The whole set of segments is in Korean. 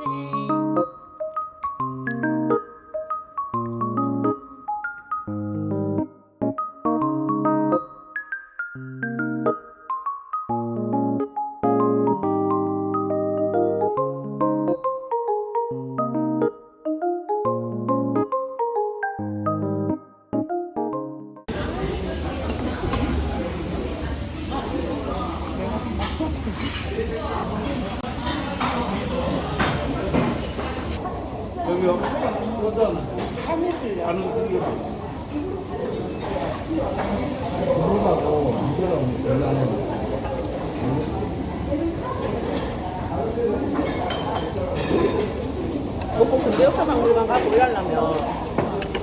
여 그러다 사무실 안은 그게 그러다고 이거랑 연락을 먹고 근데 옆에 박물관 가고 일하려면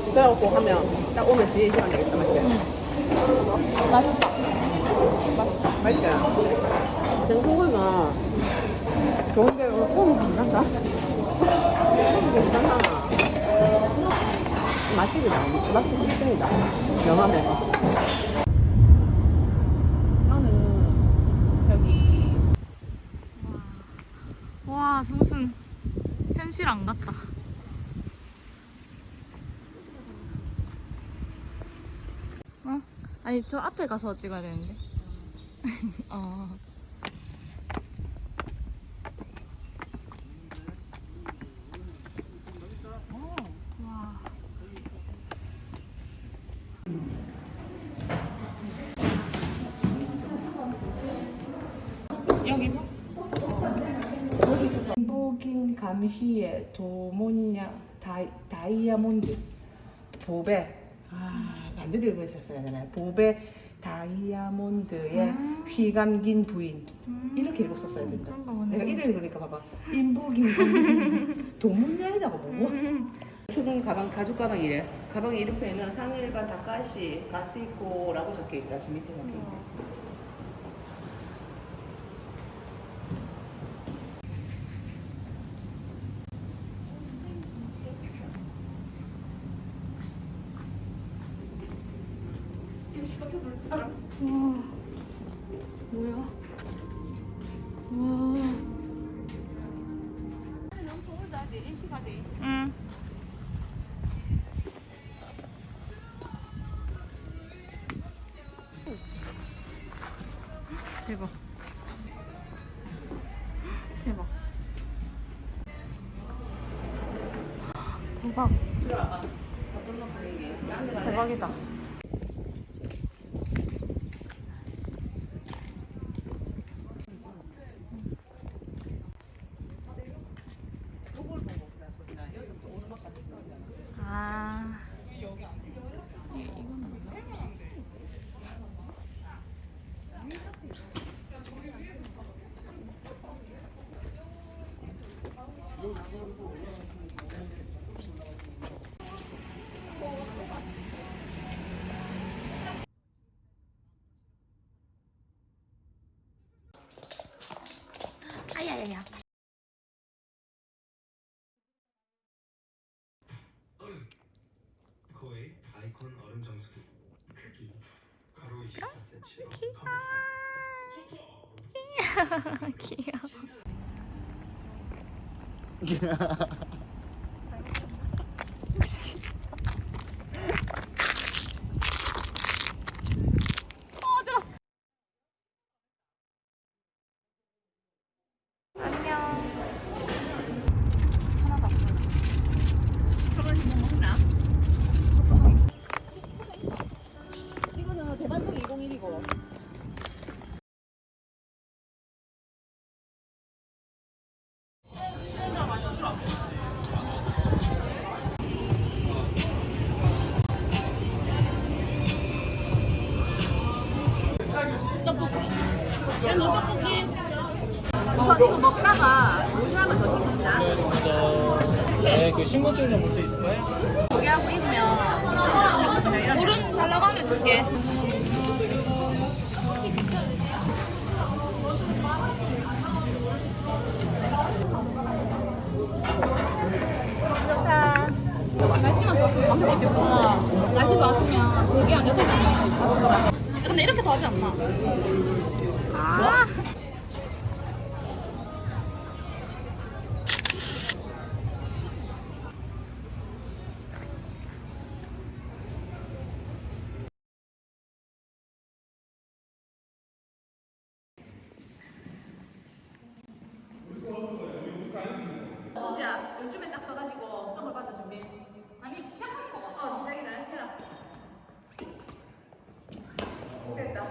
그래갖고 하면 딱 오면 뒤에 시간 되겠다 맞지? 맛있다. 맛있다. 맛있지? 생소고기가 좋은 게좀 괜찮다? 괜찮아 맛집이다 맛집 특징이다 영암에서 나는 저기 와, 무슨 현실 안 같다. 어? 아니, 저 앞에 가서 찍어야 되는데. 어. 와. 여기서? 김보긴 감시의 도모냐 다이, 다이아몬드. 보배. 아 반대로 읽으셨어야 되나요? 보배 다이아몬드의 음. 휘감긴 부인. 음. 이렇게 읽었었어야 된다. 내가 이래 읽으니까 봐봐. 인보긴 감시 도문야에다가 보고. 초등 가방 가죽 가방 이래. 가방 이름표에는 상일반 다카시 가스이코라고 적혀있다. 저 밑에 적혀있 네 와. 뭐야? 와. 응. 대박. 대박. 대박. 대박이다. 원룸 정수기 크기 가로 24cm로 귀여워. 귀여워 귀여워. 하지 않나? 아. 진짜 요즘에 딱 써가지고 선물 받을 준비. 아니 시작하는 거 같아. 어 시작이다 해라. 됐다.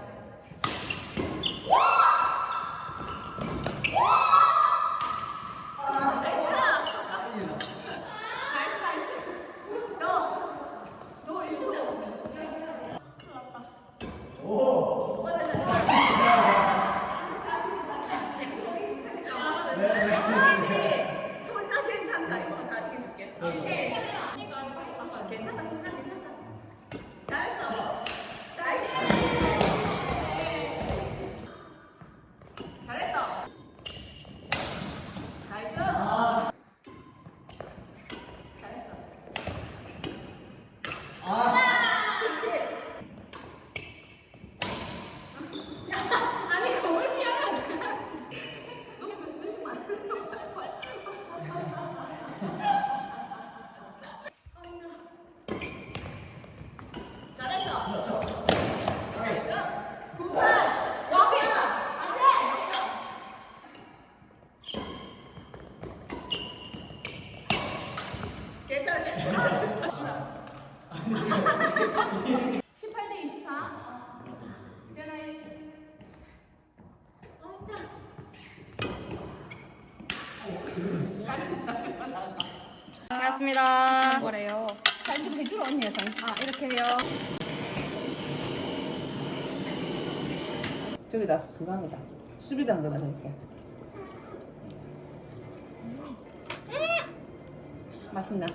나이스 나이스. 너, 너 이거 손나 괜찮다. 이거 다 이겨줄게. 오케이. 괜찮다. 괜찮다. 괜찮다. 잘했어. nice. 잘했어. Nice. 잘했어. 야, 아니 공을 피하면 어떡해. 너무 스매싱 안 해. 잘했어. 잘했어. 굿발. 여기야. 안 돼. 괜찮아. 괜찮아. 18대 24. 제나이. 반갑습니다. 뭐래요? 사진 좀 해주라 언니야 사진. 아 이렇게 해요. 저기다 그거 합니다 수비당 거다 이렇게. 맛있나?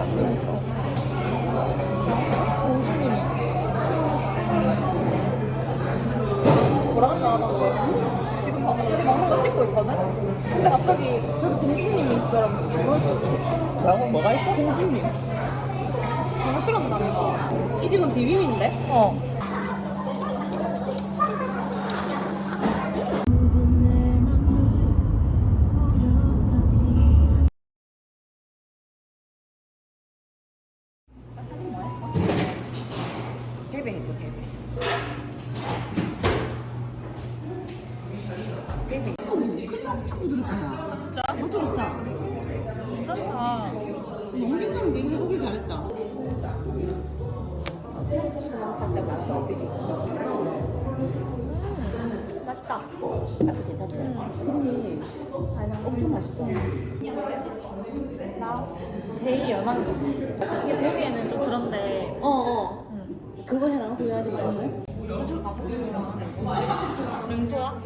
안 되니까. 뭐라고 나왔는데 지금 봐, 저기 먹는 거 찍고 있거든? 근데 갑자기 공주님이 있어라고 집어줘. 뭐라고? 뭐가 있어? 공주님. 잘못 들었나 내가? 이 집은 비빔인데? 어. 해배. 자꾸 들었구나. 진짜? 너 들었다. 괜찮다. 너무 괜찮은데 이거 해보길 잘했다. 살짝 맛도 어떻게? 맛있다. 맛도 괜찮지? 크림이 엄청 맛있다. 나 제일 연한 거. 이게 보기에는 좀 그런데. 어 어. 응. 그거 해라 후회하지 말고. 민소야?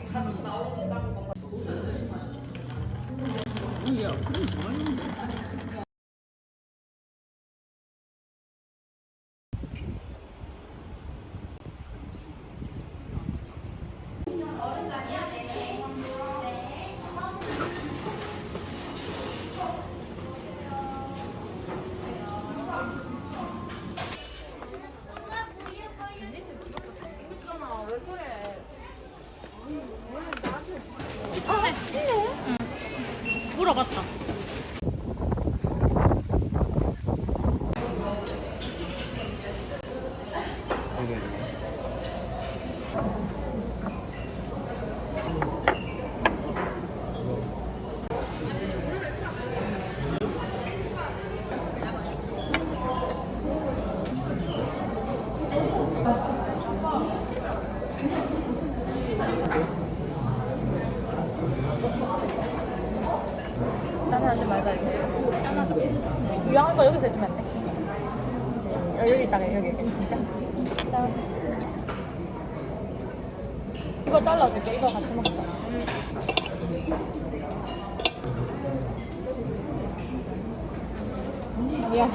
하지 말자 알겠어. 유명한 거 여기서 해주면 안 돼? 여- 여기 있다가 여기 여기 진짜? 이거 잘라줄게. 이거 같이 먹자. 미안.